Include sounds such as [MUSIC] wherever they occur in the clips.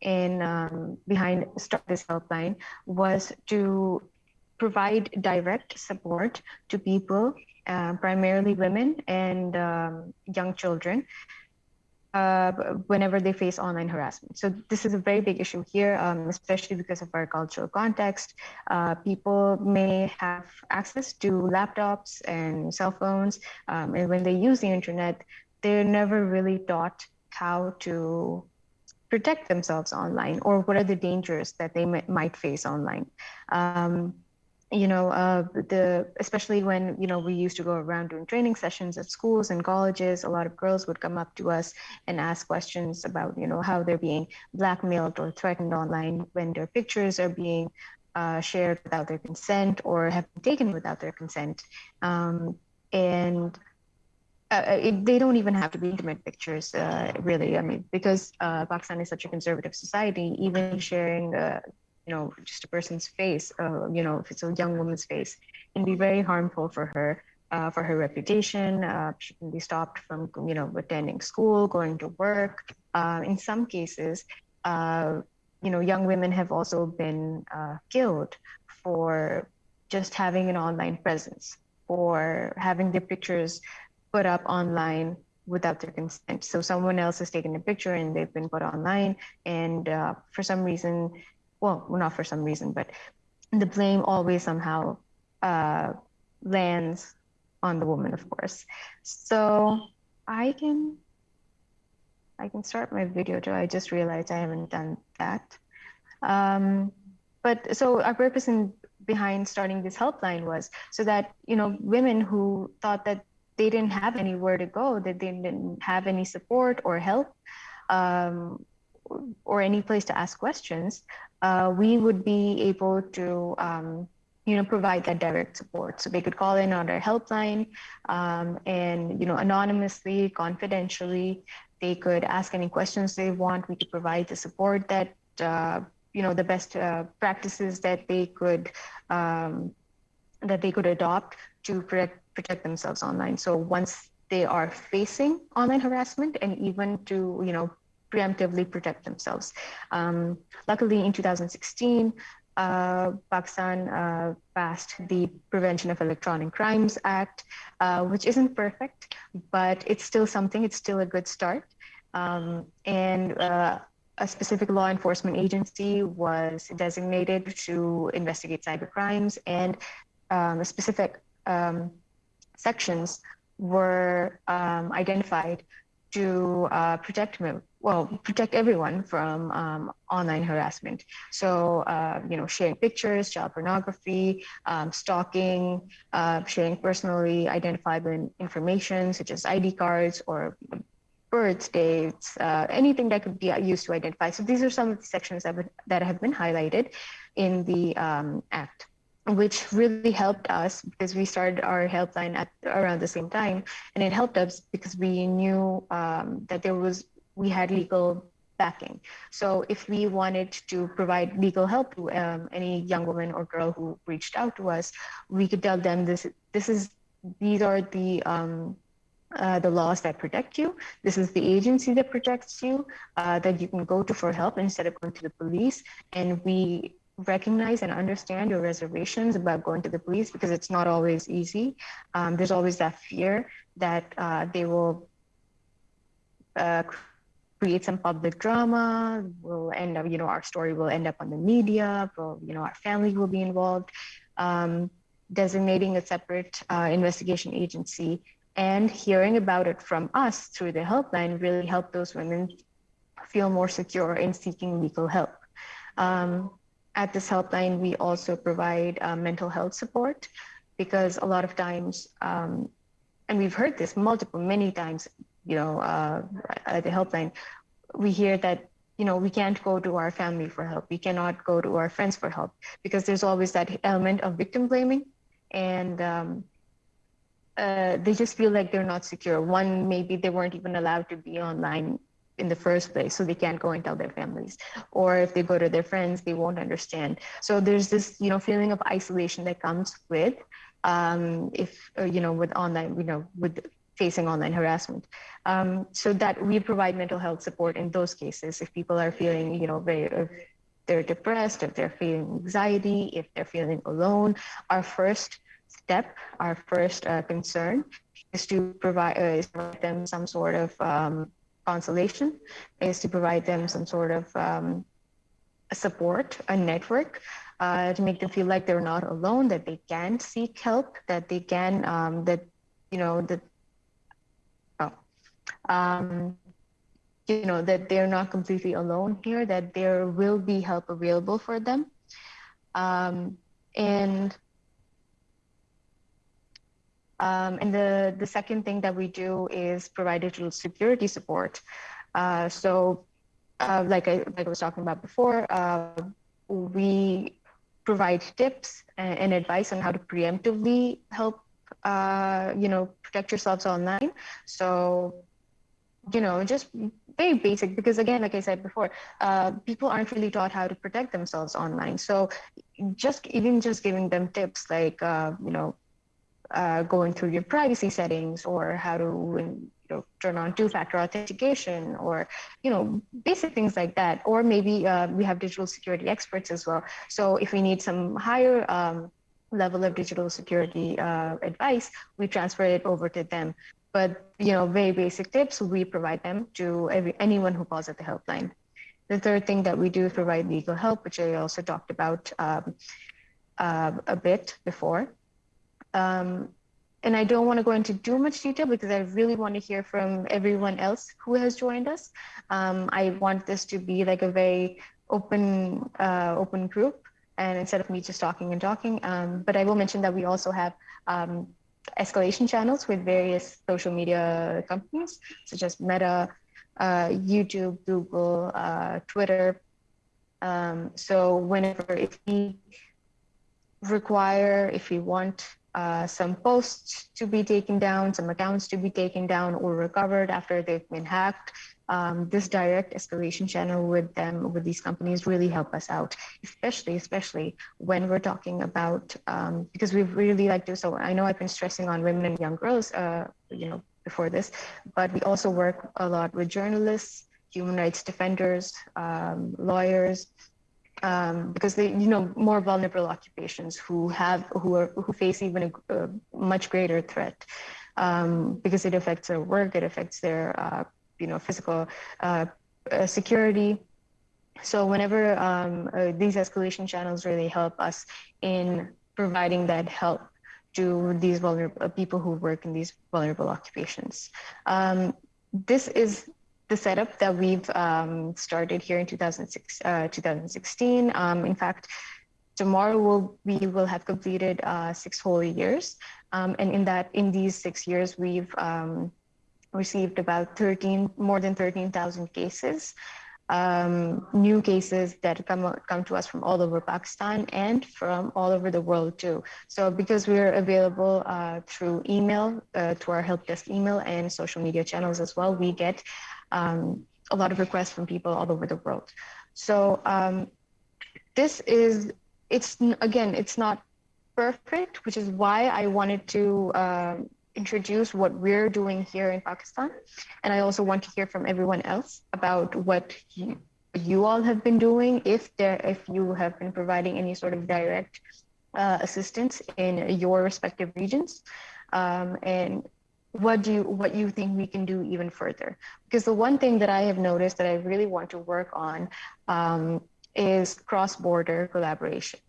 in um, behind Start This Helpline was to provide direct support to people, uh, primarily women and um, young children, uh, whenever they face online harassment. So this is a very big issue here, um, especially because of our cultural context. Uh, people may have access to laptops and cell phones, um, and when they use the internet, they're never really taught how to protect themselves online or what are the dangers that they might face online. Um, you know, uh, the especially when you know we used to go around doing training sessions at schools and colleges, a lot of girls would come up to us and ask questions about you know how they're being blackmailed or threatened online when their pictures are being uh, shared without their consent or have been taken without their consent, um, and uh, uh, it, they don't even have to be intimate pictures, uh, really. I mean, because uh, Pakistan is such a conservative society, even sharing, uh, you know, just a person's face, uh, you know, if it's a young woman's face, can be very harmful for her, for her reputation. she can be stopped from, you know, attending school, going to work. in some cases, you know, young women have also been killed for just having an online presence or having their pictures put up online without their consent. So someone else has taken a picture and they've been put online, and uh, for some reason, well, not for some reason, but the blame always somehow uh, lands on the woman, of course. So I can I can start my video too. I just realized I haven't done that. Um, but so our purpose in behind starting this helpline was so that you know women who thought that they didn't have anywhere to go, that they didn't have any support or help um, or any place to ask questions, uh, we would be able to um, you know, provide that direct support. So they could call in on our helpline um, and, you know, anonymously, confidentially, they could ask any questions they want. We could provide the support that, uh, you know, the best uh, practices that they could, um, that they could adopt to protect protect themselves online. So once they are facing online harassment and even to, you know, preemptively protect themselves. Um, luckily in 2016, uh, Pakistan uh, passed the Prevention of Electronic Crimes Act, uh, which isn't perfect, but it's still something, it's still a good start. Um, and uh, a specific law enforcement agency was designated to investigate cyber crimes and um, a specific um, sections were um, identified to uh, protect well protect everyone from um, online harassment. So uh, you know sharing pictures, child pornography, um, stalking, uh, sharing personally identifiable information such as ID cards or birth dates, uh, anything that could be used to identify. So these are some of the sections that, would, that have been highlighted in the um, Act which really helped us because we started our helpline at around the same time and it helped us because we knew um, that there was we had legal backing so if we wanted to provide legal help to um, any young woman or girl who reached out to us we could tell them this this is these are the um, uh, the laws that protect you. This is the agency that protects you uh, that you can go to for help instead of going to the police. And we recognize and understand your reservations about going to the police because it's not always easy. Um, there's always that fear that uh, they will uh, create some public drama, will end up, you know, our story will end up on the media, will, you know, our family will be involved. Um, designating a separate uh, investigation agency and hearing about it from us through the helpline really helped those women feel more secure in seeking legal help. Um, at this helpline, we also provide uh, mental health support because a lot of times, um, and we've heard this multiple, many times, you know, uh, at the helpline, we hear that, you know, we can't go to our family for help. We cannot go to our friends for help because there's always that element of victim blaming. And um, uh, they just feel like they're not secure. One, maybe they weren't even allowed to be online in the first place so they can't go and tell their families or if they go to their friends they won't understand so there's this you know feeling of isolation that comes with um, if uh, you know with online you know with facing online harassment. Um, so that we provide mental health support in those cases if people are feeling, you know, very, if they're depressed, if they're feeling anxiety, if they're feeling alone. Our first step, our first uh, concern is to provide, uh, is provide them some sort of um, consolation, is to provide them some sort of um, support, a network uh, to make them feel like they're not alone, that they can seek help, that they can, um, that, you know, that, oh, um, you know, that they're not completely alone here, that there will be help available for them. Um, and um, and the, the second thing that we do is provide digital security support. Uh, so uh, like, I, like I was talking about before, uh, we provide tips and, and, advice on how to preemptively help, uh, you know, protect yourselves online. So, you know, just very basic because again, like I said before, uh, people aren't really taught how to protect themselves online. So just even just giving them tips like, uh, you know, uh, going through your privacy settings or how to you know, turn on two-factor authentication or you know basic things like that. Or maybe uh, we have digital security experts as well. So if we need some higher um, level of digital security uh, advice we transfer it over to them. But you know very basic tips we provide them to every, anyone who calls at the helpline. The third thing that we do is provide legal help which i also talked about um, uh, a bit before um, and I don't want to go into too much detail because I really want to hear from everyone else who has joined us. Um, I want this to be like a very open, uh, open group, and instead of me just talking and talking. Um, but I will mention that we also have um, escalation channels with various social media companies, such as Meta, uh, YouTube, Google, uh, Twitter. Um, so whenever if we require, if we want uh, some posts to be taken down, some accounts to be taken down or recovered after they've been hacked. Um, this direct escalation channel with them, with these companies really help us out, especially, especially when we're talking about, um, because we really like to, so I know I've been stressing on women and young girls, uh, you know, before this, but we also work a lot with journalists, human rights defenders, um, lawyers, um, because they, you know, more vulnerable occupations who have, who are, who face even a, a much greater threat, um, because it affects their work, it affects their, uh, you know, physical uh, uh, security. So whenever um, uh, these escalation channels really help us in providing that help to these vulnerable uh, people who work in these vulnerable occupations. Um, this is the setup that we've um, started here in 2006, uh, 2016. Um, in fact, tomorrow we'll, we will have completed uh, six whole years. Um, and in that, in these six years, we've um, received about 13, more than 13,000 cases. Um, new cases that come come to us from all over Pakistan and from all over the world too. So because we're available uh, through email, uh, to our help desk email and social media channels as well, we get um, a lot of requests from people all over the world. So um, this is, it's again, it's not perfect, which is why I wanted to um, introduce what we're doing here in Pakistan. And I also want to hear from everyone else about what you, you all have been doing, if there, if you have been providing any sort of direct uh, assistance in your respective regions. Um, and what do you what you think we can do even further? Because the one thing that i have noticed that i really want to work on um, is cross-border collaboration.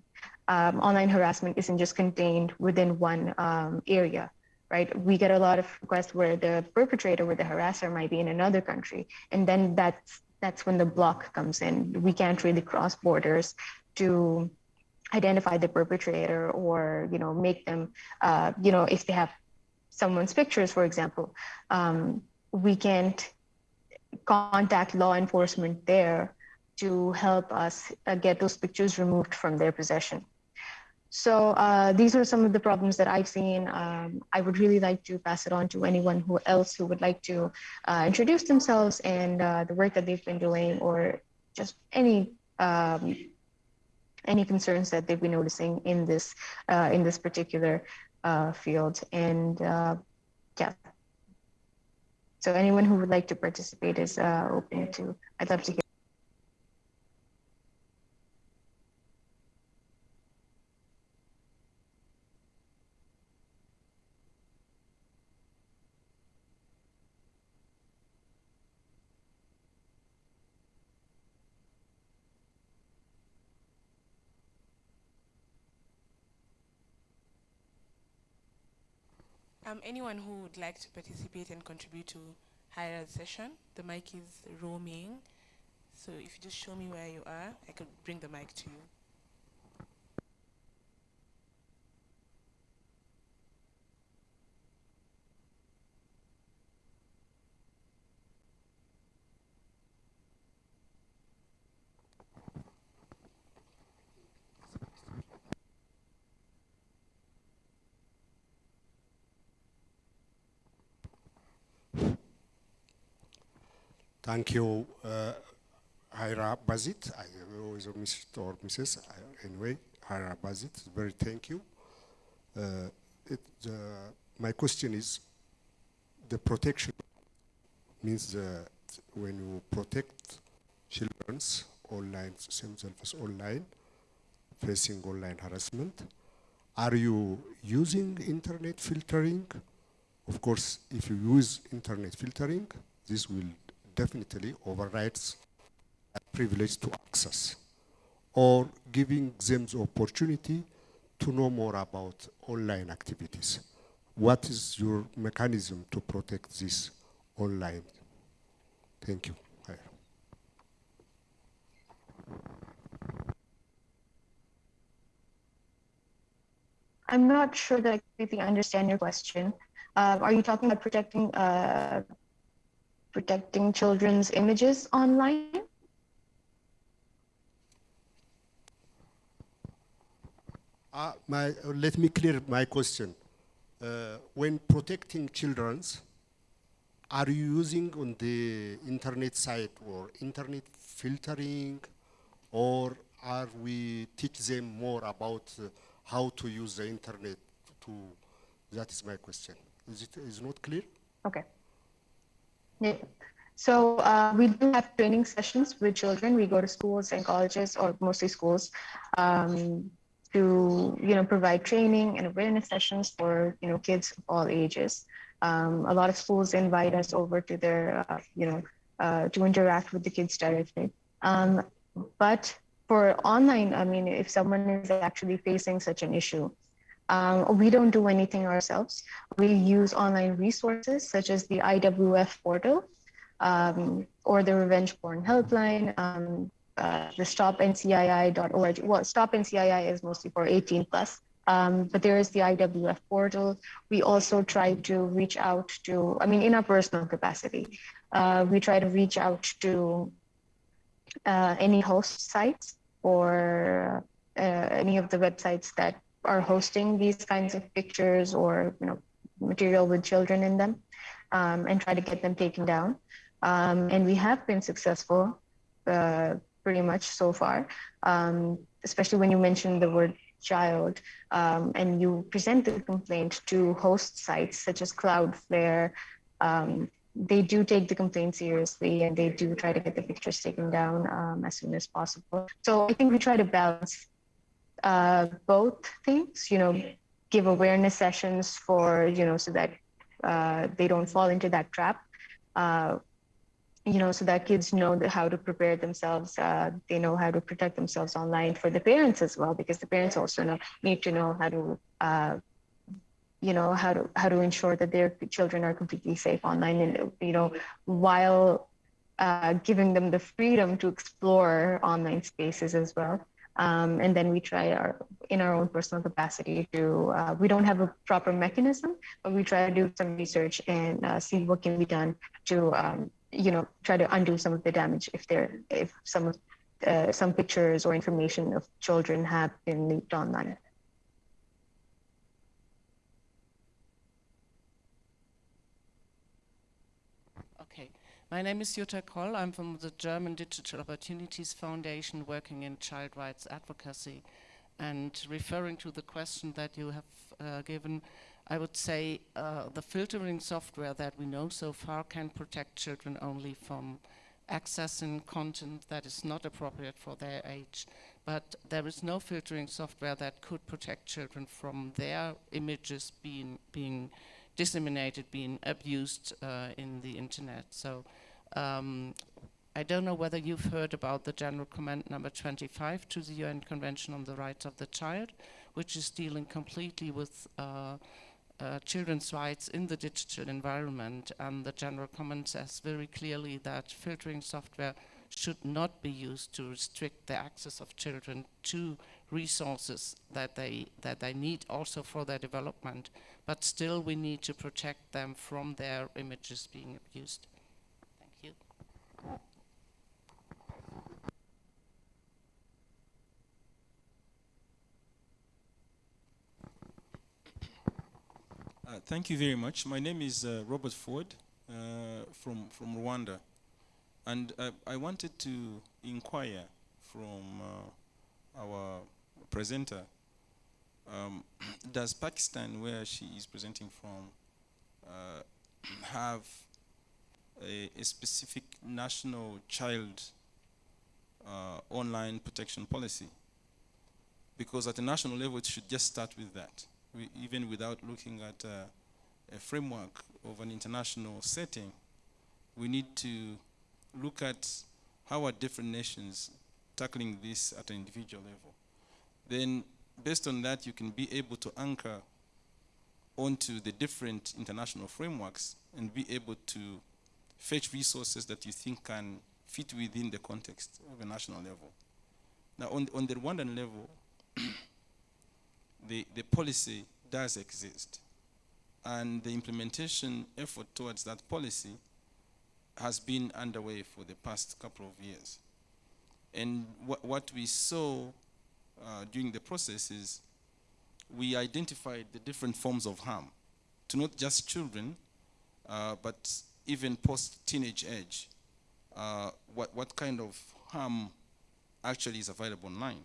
Um, online harassment isn't just contained within one um, area right? We get a lot of requests where the perpetrator or the harasser might be in another country and then that's that's when the block comes in. We can't really cross borders to identify the perpetrator or you know make them uh, you know if they have someone's pictures, for example, um, we can't contact law enforcement there to help us uh, get those pictures removed from their possession. So uh, these are some of the problems that I've seen. Um, I would really like to pass it on to anyone who else who would like to uh, introduce themselves and uh, the work that they've been doing or just any um, any concerns that they've been noticing in this uh, in this particular uh, field. And uh, yeah, so anyone who would like to participate is uh, open to, I'd love to hear. Um, anyone who would like to participate and contribute to higher session, the mic is roaming. So if you just show me where you are, I could bring the mic to you. Thank you, uh, Hyra Basit. I always a Mr. or Mrs. I, anyway, Hyra Basit. Very thank you. Uh, it, uh, my question is, the protection means that when you protect children's online, themselves online, facing online harassment, are you using internet filtering? Of course, if you use internet filtering, this will definitely overrides privilege to access or giving them the opportunity to know more about online activities. What is your mechanism to protect this online? Thank you. I'm not sure that I completely understand your question. Uh, are you talking about protecting uh, protecting children's images online? Uh, my, uh, let me clear my question. Uh, when protecting children's, are you using on the internet site or internet filtering, or are we teach them more about uh, how to use the internet to, that is my question. Is it is not clear? Okay. Yeah. So uh, we do have training sessions with children. We go to schools and colleges, or mostly schools, um, to you know provide training and awareness sessions for you know kids of all ages. Um, a lot of schools invite us over to their uh, you know uh, to interact with the kids directly. Um, but for online, I mean, if someone is actually facing such an issue, um, we don't do anything ourselves. We use online resources such as the IWF portal um, or the Revenge Porn Helpline, um, uh, the stopncii.org. Well, Stop NCII is mostly for 18 plus, um, but there is the IWF portal. We also try to reach out to, I mean, in our personal capacity, uh, we try to reach out to uh, any host sites or uh, any of the websites that are hosting these kinds of pictures or you know material with children in them um, and try to get them taken down. Um, and we have been successful uh, pretty much so far, um, especially when you mention the word child um, and you present the complaint to host sites such as Cloudflare. Um, they do take the complaint seriously and they do try to get the pictures taken down um, as soon as possible. So I think we try to balance uh, both things, you know, give awareness sessions for, you know, so that uh, they don't fall into that trap. Uh, you know, so that kids know how to prepare themselves. Uh, they know how to protect themselves online for the parents as well, because the parents also know, need to know how to, uh, you know, how to how to ensure that their children are completely safe online, and you know, while uh, giving them the freedom to explore online spaces as well. Um, and then we try our in our own personal capacity to uh, we don't have a proper mechanism but we try to do some research and uh, see what can be done to um, you know try to undo some of the damage if there if some uh, some pictures or information of children have been leaked online My name is Jutta Croll. I'm from the German Digital Opportunities Foundation working in child rights advocacy. And referring to the question that you have uh, given, I would say uh, the filtering software that we know so far can protect children only from accessing content that is not appropriate for their age. But there is no filtering software that could protect children from their images being, being disseminated, being abused uh, in the internet. So um, I don't know whether you've heard about the General Comment number 25 to the UN Convention on the Rights of the Child, which is dealing completely with uh, uh, children's rights in the digital environment. And the General Comment says very clearly that filtering software should not be used to restrict the access of children to resources that they, that they need also for their development. But still we need to protect them from their images being abused. Thank you. Uh, thank you very much. My name is uh, Robert Ford uh, from, from Rwanda. And uh, I wanted to inquire from uh, our presenter, um, [CLEARS THROAT] does Pakistan, where she is presenting from, [CLEARS THROAT] have a, a, specific national child online protection policy? Because at the national level, it should just start with that we, even without looking at uh, a framework of an international setting, we need to look at how are different nations tackling this at an individual level. Then, based on that, you can be able to anchor onto the different international frameworks and be able to fetch resources that you think can fit within the context of a national level. Now, on, on the Rwandan level, [COUGHS] the, the policy does exist. And the implementation effort towards that policy has been underway for the past couple of years. And wh what we saw uh, during the process is we identified the different forms of harm to not just children, uh, but even post-teenage age. Uh, what, what kind of harm actually is available online.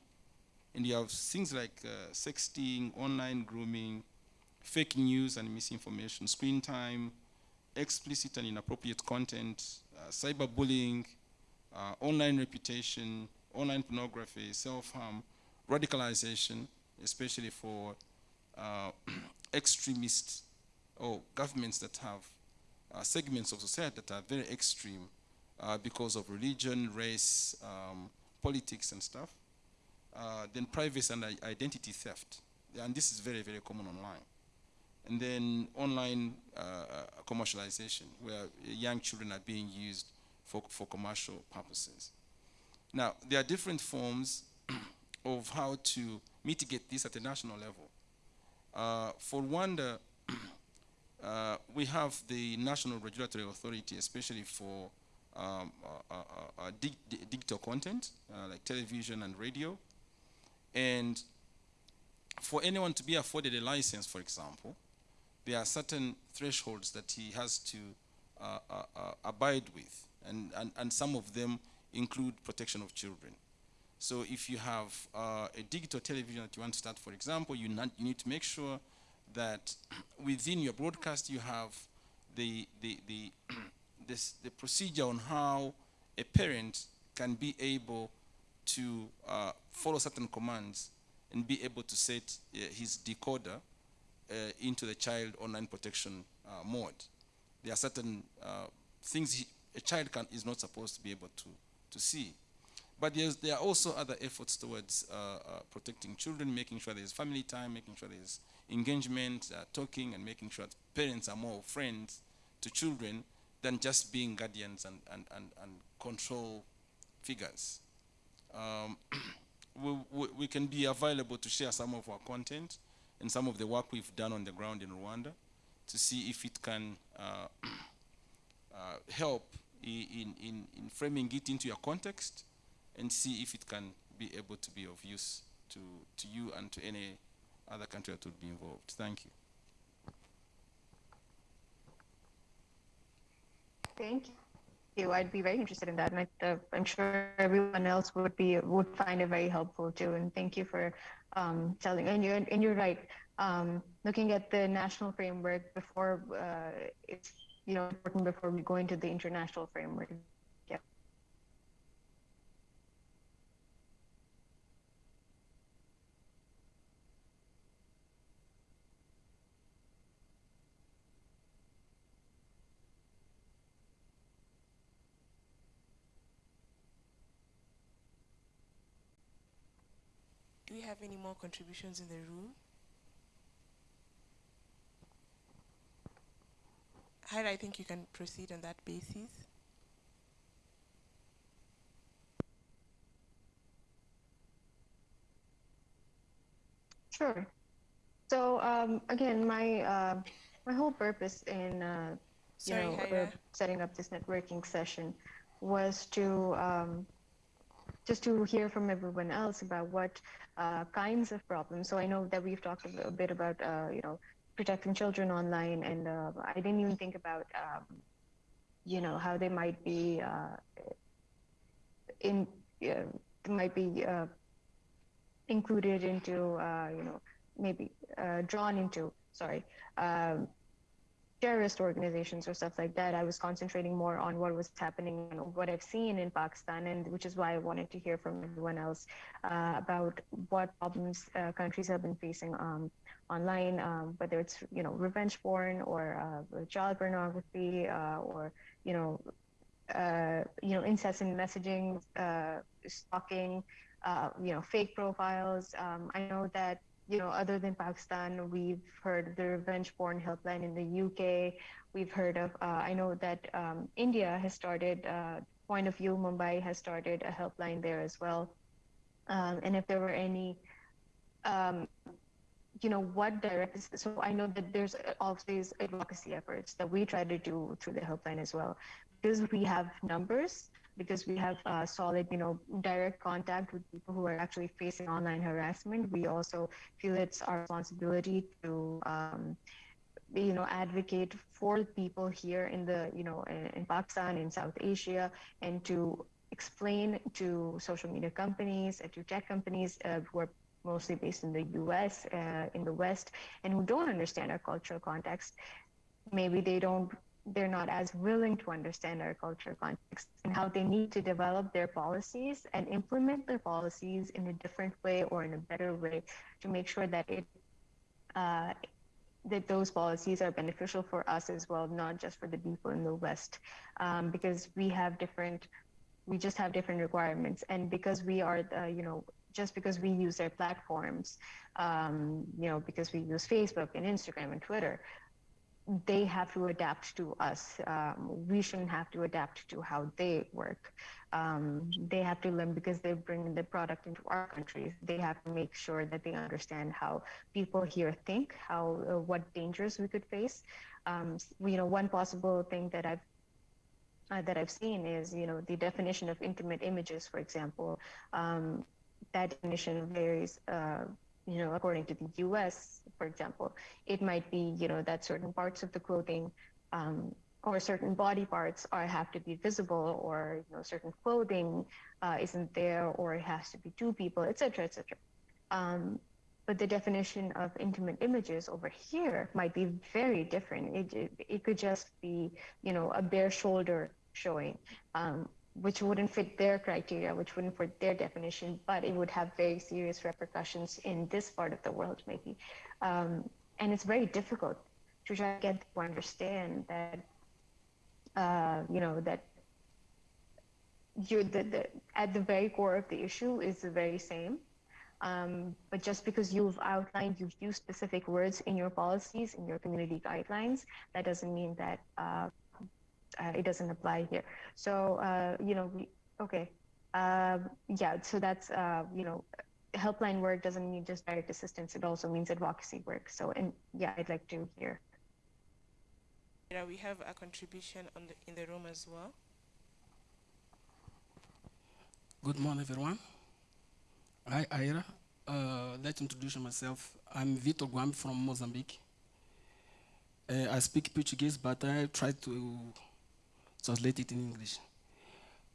And you have things like uh, sexting, online grooming, fake news and misinformation, screen time, explicit and inappropriate content, uh, cyberbullying, uh, online reputation, online pornography, self-harm, radicalization, especially for uh, [CLEARS THROAT] extremists or governments that have uh, segments of society that are very extreme uh, because of religion, race, um, politics and stuff. Uh, then privacy and identity theft. And this is very, very common online. And then online uh, uh, commercialization, where young children are being used for, for commercial purposes. Now, there are different forms [CLEARS THROAT] of how to mitigate this at a national level. Uh, for Rwanda, uh, we have the National Regulatory Authority, especially for um, uh, uh, dig digital content, like television and radio, and for anyone to be afforded a license, for example, there are certain thresholds that he has to uh, uh, uh, abide with, and, and, and some of them include protection of children. So if you have uh, a digital television that you want to start, for example, you, you need to make sure that within your broadcast you have the, the, the, [CLEARS THROAT] this, the procedure on how a parent can be able to uh, follow certain commands and be able to set uh, his decoder uh, into the child online protection uh, mode. There are certain uh, things he, a child can, is not supposed to be able to, to see. But there are also other efforts towards uh, protecting children, making sure there's family time, making sure there's engagement, talking, and making sure that parents are more friends to children than just being guardians and, and, and, and control figures. Um, [CLEARS THROAT] we, we, we, can be available to share some of our content and some of the work we've done on the ground in Rwanda to see if it can uh, [CLEARS THROAT] uh, help in, in, in framing it into your context and see if it can be able to be of use to, to you and to any other country that would be involved. Thank you. Thank you you. I'd be very interested in that, and I, uh, I'm sure everyone else would be would find it very helpful too. And thank you for um, telling. And you're and you're right. um, looking at the national framework before uh, it's you know important before we go into the international framework. Yeah. Do we have any more contributions in the room? I think you can proceed on that basis. Sure. So um, again, my uh, my whole purpose in uh, you Sorry, know uh, setting up this networking session was to um, just to hear from everyone else about what uh, kinds of problems. So I know that we've talked a, bit about uh, you know protecting children online, and uh, I didn't even think about um, you know how they might be uh, in might be uh, included into uh, you know maybe drawn into sorry um, terrorist organizations or stuff like that. I was concentrating more on what was happening and what I've seen in Pakistan, and which is why I wanted to hear from everyone else uh, about what problems uh, countries have been facing um, online, um, whether it's you know revenge porn or uh, child pornography uh, or you know uh, you know incessant messaging, uh, stalking, you know fake profiles. Um, I know that you know, other than Pakistan, we've heard the revenge porn helpline in the UK. We've heard of, uh, I know that um, India has started, uh, Point of View Mumbai has started a helpline there as well. Um, and if there were any, um, you know, what direct, so I know that there's always advocacy efforts that we try to do through the helpline as well. Because we have numbers, because we have uh, solid, you know, direct contact with people who are actually facing online harassment. We also feel it's our responsibility to, um, you know, advocate for people here in the, you know, in, in Pakistan, in South Asia, and to explain to social media companies and to tech companies uh, who are mostly based in the US, uh, in the West, and who don't understand our cultural context. Maybe they don't they're not as willing to understand our culture context and how they need to develop their policies and implement their policies in a different way or in a better way to make sure that it uh, that those policies are beneficial for us as well, not just for the people in the West, um, because we have different, we just have different requirements, and because we are, the, you know, just because we use their platforms, um, you know, because we use Facebook and Instagram and Twitter, they have to adapt to us. Um, we shouldn't have to adapt to how they work. Um, they have to learn because they bring the product into our countries. They have to make sure that they understand how people here think, how uh, what dangers we could face. Um, you know, one possible thing that I've uh, that I've seen is you know the definition of intimate images, for example. Um, that definition varies. Uh, you know, according to the US, for example, it might be, you know, that certain parts of the clothing um, or certain body parts are have to be visible or, you know, certain clothing uh, isn't there or it has to be two people, et cetera, et cetera. Um, but the definition of intimate images over here might be very different. It, it, it could just be, you know, a bare shoulder showing. Um, which wouldn't fit their criteria, which wouldn't fit their definition, but it would have very serious repercussions in this part of the world, maybe. Um, and it's very difficult to try to get to understand that, uh, you know, that you the, the, at the very core of the issue is the very same. Um, but just because you've outlined, you've used specific words in your policies, in your community guidelines, that doesn't mean that uh, uh, it doesn't apply here. So, uh, you know, we, okay. Uh, yeah, so that's, uh, you know, helpline work doesn't mean just direct assistance. It also means advocacy work. So, and yeah, I'd like to hear. Yeah, we have a contribution on the, in the room as well. Good morning, everyone. Hi, Ira. Uh, let's introduce myself. I'm Vitor Guam from Mozambique. Uh, I speak Portuguese, but I try to translate it in English.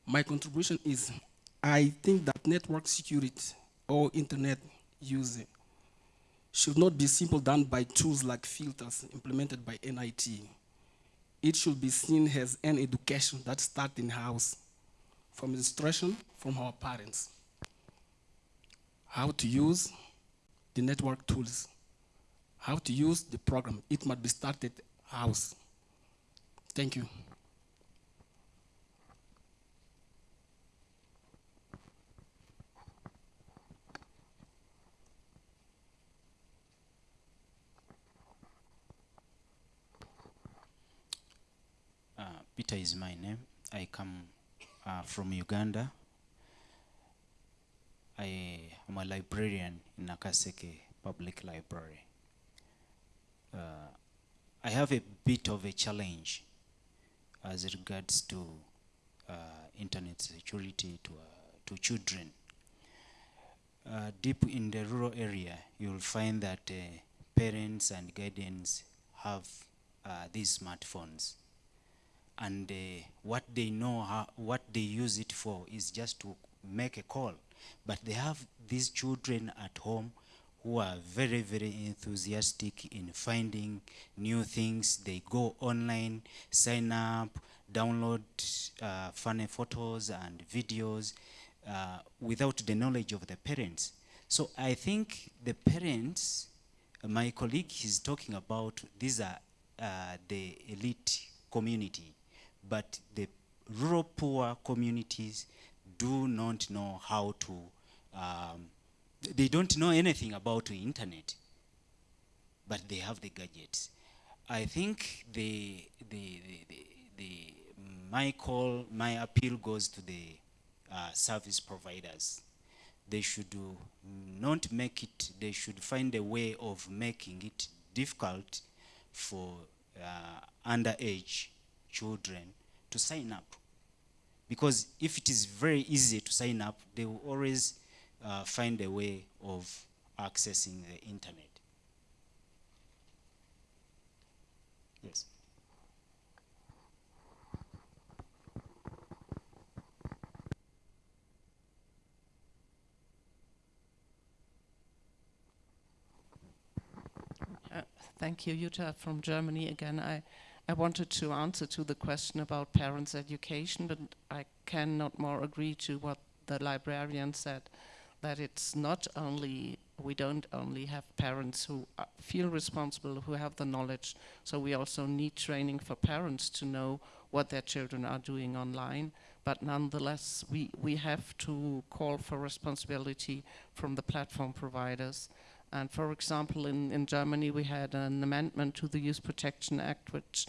My contribution is, I think that network security or internet use should not be simply done by tools like filters implemented by NIT. It should be seen as an education that starts in house, from instruction from our parents. How to use the network tools, how to use the program. It must be started house. Thank you. Uh, Peter is my name. I come uh, from Uganda. I am a librarian in Nakaseke Public Library. Uh, I have a bit of a challenge as regards to uh, internet security to, uh, to children. Uh, deep in the rural area, you'll find that uh, parents and guardians have these smartphones and uh, what they know how, what they use it for is just to make a call. But they have these children at home who are very very enthusiastic in finding new things. They go online sign up download uh, funny photos and videos uh, without the knowledge of the parents. So i think the parents my colleague is talking about these are uh, the elite community but the rural poor communities do not know how to, um, they don't know anything about the internet, but they have the gadgets. I think the, the, the, the, my call, my appeal goes to the uh, service providers. They should not make it, they should find a way of making it difficult for uh, underage children to sign up. Because if it is very easy to sign up, they will always uh, find a way of accessing the internet. Yes. Uh, Thank you, Jutta from Germany again. I, I wanted to answer to the question about parents' education, but I cannot more agree to what the librarian said, that it's not only, we don't only have parents who uh, feel responsible, who have the knowledge, so we also need training for parents to know what their children are doing online, but nonetheless, we, we have to call for responsibility from the platform providers. And for example, in, in Germany, we had an amendment to the Youth Protection Act, which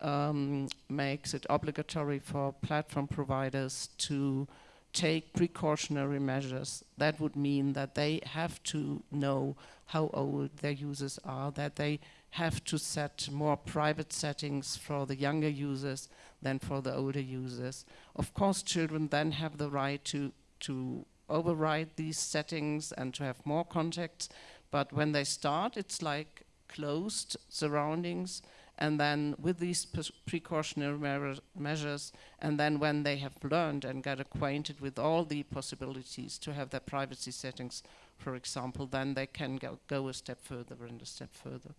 um, makes it obligatory for platform providers to take precautionary measures. That would mean that they have to know how old their users are, that they have to set more private settings for the younger users than for the older users. Of course, children then have the right to, to override these settings and to have more contacts, but when they start, it's like closed surroundings, and then with these precautionary measures, and then when they have learned and got acquainted with all the possibilities to have their privacy settings, for example, then they can go, go a step further and a step further.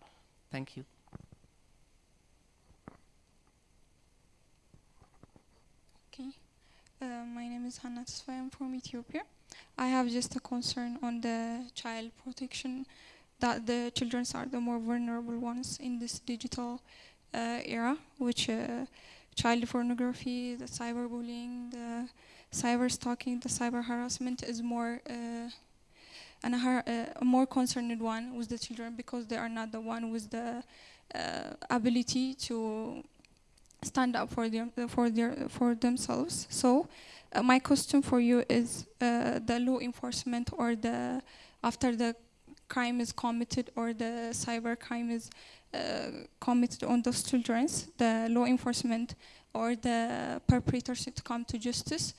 Thank you. Okay, uh, my name is Hannah Tesfaye, I'm from Ethiopia. I have just a concern on the child protection that the children are the more vulnerable ones in this digital uh, era, which uh, child pornography, the cyberbullying, the cyber stalking, the cyber harassment is more uh, and a, a, more concerned one with the children because they are not the one with the uh, ability to stand up for them for their for themselves. So, uh, my question for you is uh, the law enforcement or the after the crime is committed or the cyber crime is uh, committed on those children, the law enforcement or the perpetrators to come to justice.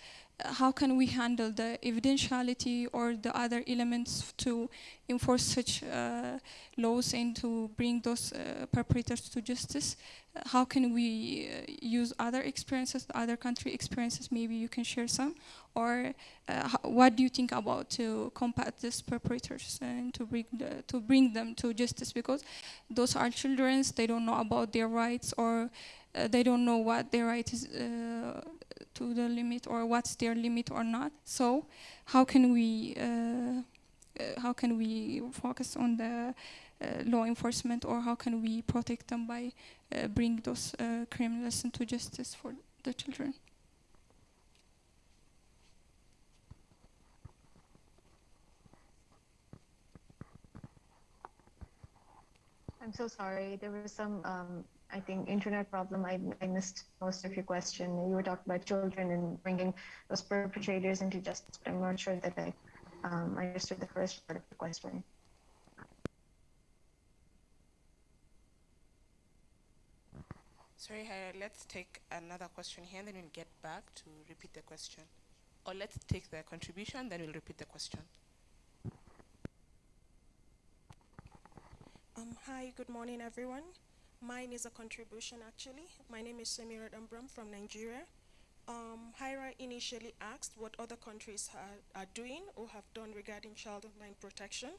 How can we handle the evidentiality or the other elements to enforce such uh, laws and to bring those uh, perpetrators to justice? Uh, how can we uh, use other experiences, other country experiences? Maybe you can share some. Or uh, what do you think about to combat these perpetrators and to bring the, to bring them to justice? Because those are children, they don't know about their rights or uh, they don't know what their right is to the limit or what's their limit or not. So how can we uh, uh, how can we focus on the uh, law enforcement or how can we protect them by bring those criminals into justice for the children? I'm so sorry. There was some um, I think internet problem. I, I missed most of your question. You were talking about children and bringing those perpetrators into justice, but I'm not sure that I, um, I understood the first part of the question. Sorry, Hira, let's take another question here, and then we'll get back to repeat the question. Or let's take the contribution, then we'll repeat the question. Um, hi, good morning, everyone. Mine is a contribution actually. My name is Samira Dambram from Nigeria. Um, Hira initially asked what other countries are, are doing or have done regarding child online protection.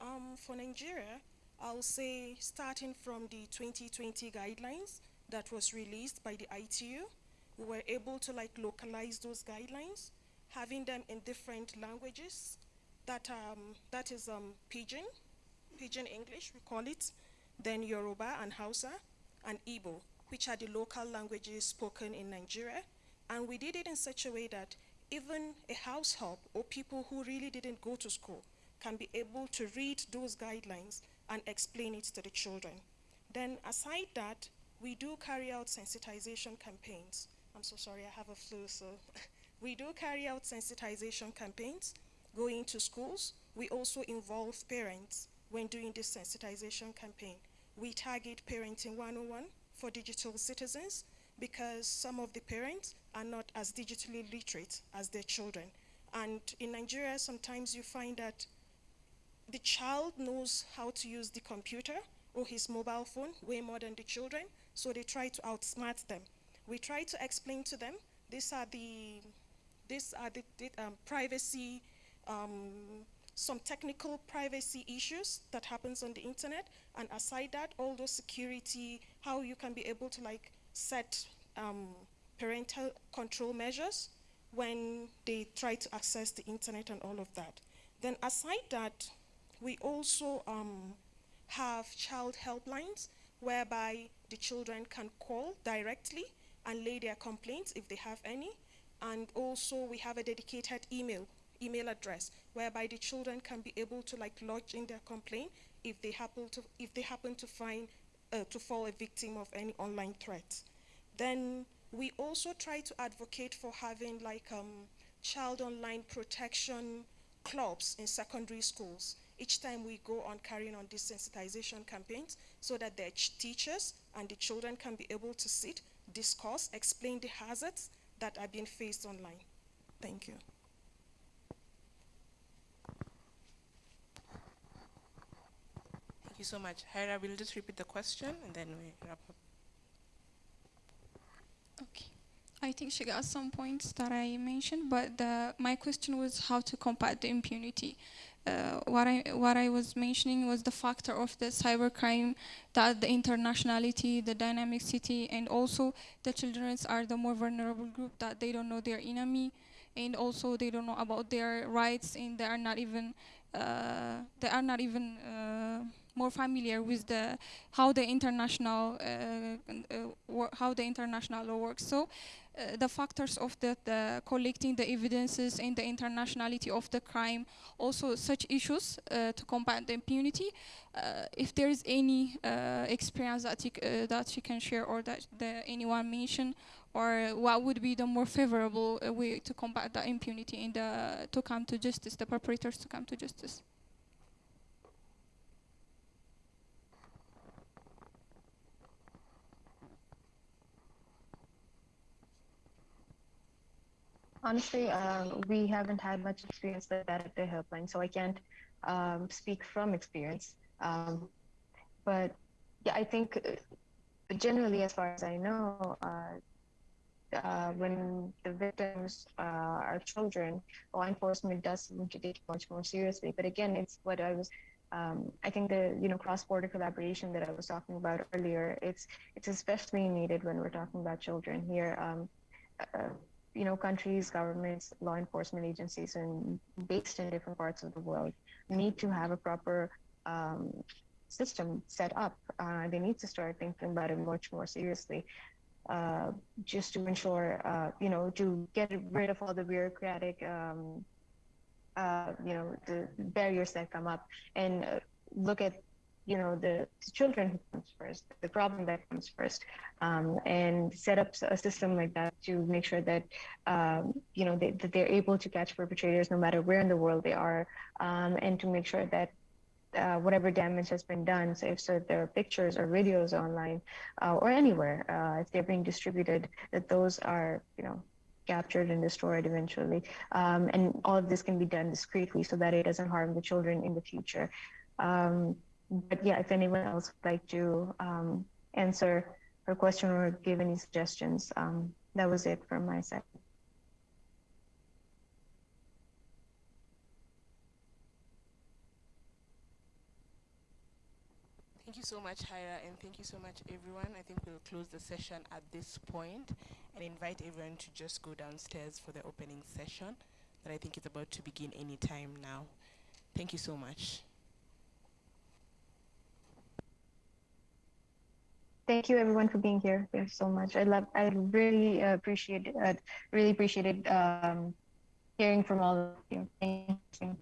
Um, for Nigeria, I'll say starting from the 2020 guidelines that was released by the ITU, we were able to like localize those guidelines, having them in different languages. That, um, that is um, Pidgin, Pidgin English, we call it, then Yoruba and Hausa, and Igbo, which are the local languages spoken in Nigeria. And we did it in such a way that even a household or people who really didn't go to school can be able to read those guidelines and explain it to the children. Then aside that, we do carry out sensitization campaigns. I'm so sorry, I have a flu, so. [LAUGHS] we do carry out sensitization campaigns, going to schools. We also involve parents when doing this sensitization campaign we target Parenting 101 for digital citizens because some of the parents are not as digitally literate as their children. And in Nigeria, sometimes you find that the child knows how to use the computer or his mobile phone way more than the children, so they try to outsmart them. We try to explain to them, these are the, these are the, the um, privacy um, some technical privacy issues that happens on the internet, and aside that, all those security, how you can be able to like set um, parental control measures when they try to access the internet and all of that. Then aside that, we also um, have child helplines whereby the children can call directly and lay their complaints if they have any. And also we have a dedicated email email address whereby the children can be able to like lodge in their complaint if they happen to if they happen to find uh, to fall a victim of any online threat. Then we also try to advocate for having like um, child online protection clubs in secondary schools each time we go on carrying on these sensitization campaigns so that the teachers and the children can be able to sit, discuss, explain the hazards that are being faced online. Thank you. You so much. Hira, we'll just repeat the question and then we wrap up. Okay. I think she got some points that I mentioned, but the, my question was how to combat the impunity. Uh, what I what I was mentioning was the factor of the cybercrime, that the internationality, the dynamic city, and also the children are the more vulnerable group that they don't know their enemy, and also they don't know about their rights, and they are not even uh, they are not even uh, more familiar with the how the international uh, uh, how the international law works. So uh, the factors of the, the, collecting the evidences and the internationality of the crime, also such issues uh, to combat the impunity. Uh, if there is any uh, experience that you, that you can share or that the, anyone mention, or what would be the more favorable way to combat the impunity and to come to justice, the perpetrators to come to justice. Honestly, um, we haven't had much experience at the helpline, so I can't um, speak from experience. Um, but yeah, I think uh, generally, as far as I know, uh, uh, when the victims uh, are children, law enforcement does seem to take it much more seriously. But again, it's what I was. Um, I think the you know cross-border collaboration that I was talking about earlier. It's it's especially needed when we're talking about children here. You know, countries, governments, law enforcement agencies, and based in different parts of the world need to have a proper um, system set up. Uh, they need to start thinking about it much more seriously, uh, just to ensure, uh, you know, to get rid of all the bureaucratic, um, uh, you know, the barriers that come up, and uh, look at you know the, the, children who comes first the problem that comes first um, and set up a system like that to make sure that um, you know they, that they're able to catch perpetrators no matter where in the world they are um, and to make sure that uh, whatever damage has been done so if so there are pictures or videos online uh, or anywhere uh, if they're being distributed that those are you know captured and destroyed eventually. Um, and all of this can be done discreetly so that it doesn't harm the children in the future. Um, but yeah, if anyone else would like to um, answer her question or give any suggestions, um, that was it from my side. Thank you so much, Hyra, and thank you so much, everyone. I think we'll close the session at this point and invite everyone to just go downstairs for the opening session that I think is about to begin any time now. Thank you so much. Thank you everyone for being here. Thanks so much. I love, I really appreciate, uh, really appreciated um, hearing from all of you. Thank you.